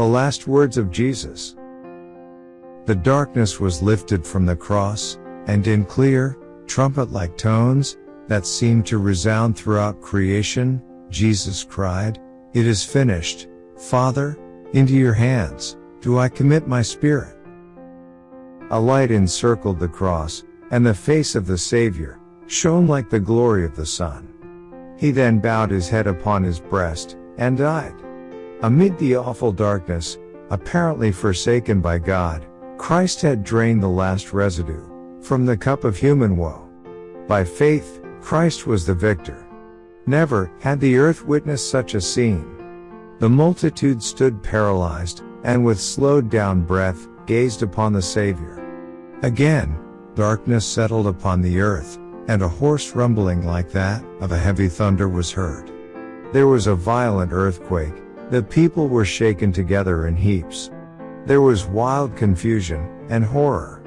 The last words of Jesus. The darkness was lifted from the cross, and in clear, trumpet-like tones, that seemed to resound throughout creation, Jesus cried, It is finished, Father, into your hands, do I commit my spirit. A light encircled the cross, and the face of the Savior, shone like the glory of the sun. He then bowed his head upon his breast, and died. Amid the awful darkness, apparently forsaken by God, Christ had drained the last residue, from the cup of human woe. By faith, Christ was the victor. Never had the earth witnessed such a scene. The multitude stood paralyzed, and with slowed down breath, gazed upon the Savior. Again, darkness settled upon the earth, and a hoarse rumbling like that of a heavy thunder was heard. There was a violent earthquake, the people were shaken together in heaps. There was wild confusion and horror.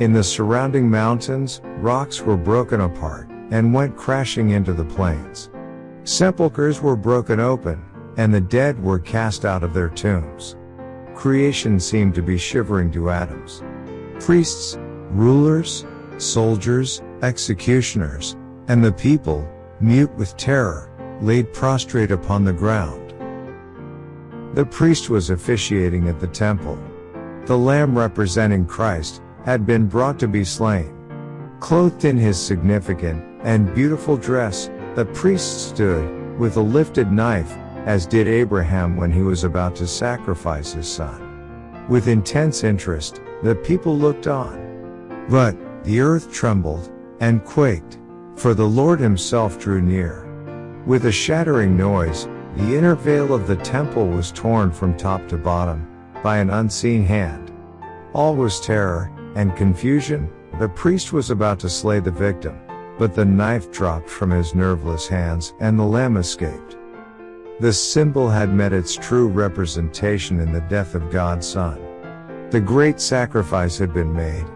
In the surrounding mountains, rocks were broken apart and went crashing into the plains. Sepulchres were broken open, and the dead were cast out of their tombs. Creation seemed to be shivering to atoms. Priests, rulers, soldiers, executioners, and the people, mute with terror, laid prostrate upon the ground. The priest was officiating at the temple. The lamb representing Christ had been brought to be slain. Clothed in his significant and beautiful dress, the priest stood, with a lifted knife, as did Abraham when he was about to sacrifice his son. With intense interest, the people looked on. But, the earth trembled, and quaked, for the Lord himself drew near. With a shattering noise, the inner veil of the temple was torn from top to bottom, by an unseen hand. All was terror, and confusion, the priest was about to slay the victim, but the knife dropped from his nerveless hands and the lamb escaped. The symbol had met its true representation in the death of God's Son. The great sacrifice had been made.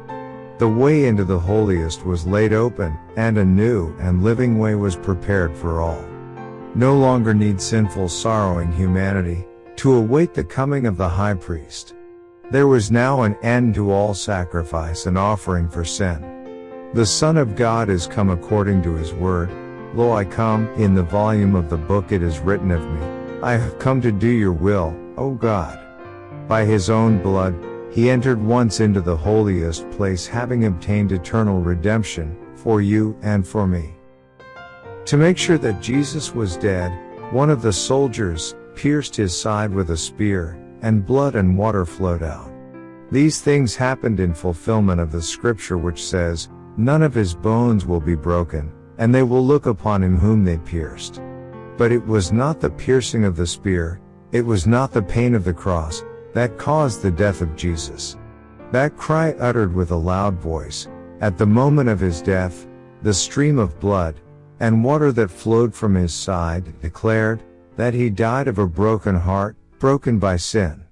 The way into the holiest was laid open, and a new and living way was prepared for all. No longer need sinful sorrowing humanity to await the coming of the high priest. There was now an end to all sacrifice and offering for sin. The Son of God is come according to his word. Lo I come, in the volume of the book it is written of me. I have come to do your will, O God. By his own blood, he entered once into the holiest place having obtained eternal redemption, for you and for me. To make sure that Jesus was dead, one of the soldiers pierced his side with a spear, and blood and water flowed out. These things happened in fulfillment of the scripture which says, None of his bones will be broken, and they will look upon him whom they pierced. But it was not the piercing of the spear, it was not the pain of the cross, that caused the death of Jesus. That cry uttered with a loud voice, at the moment of his death, the stream of blood, and water that flowed from his side, declared, that he died of a broken heart, broken by sin.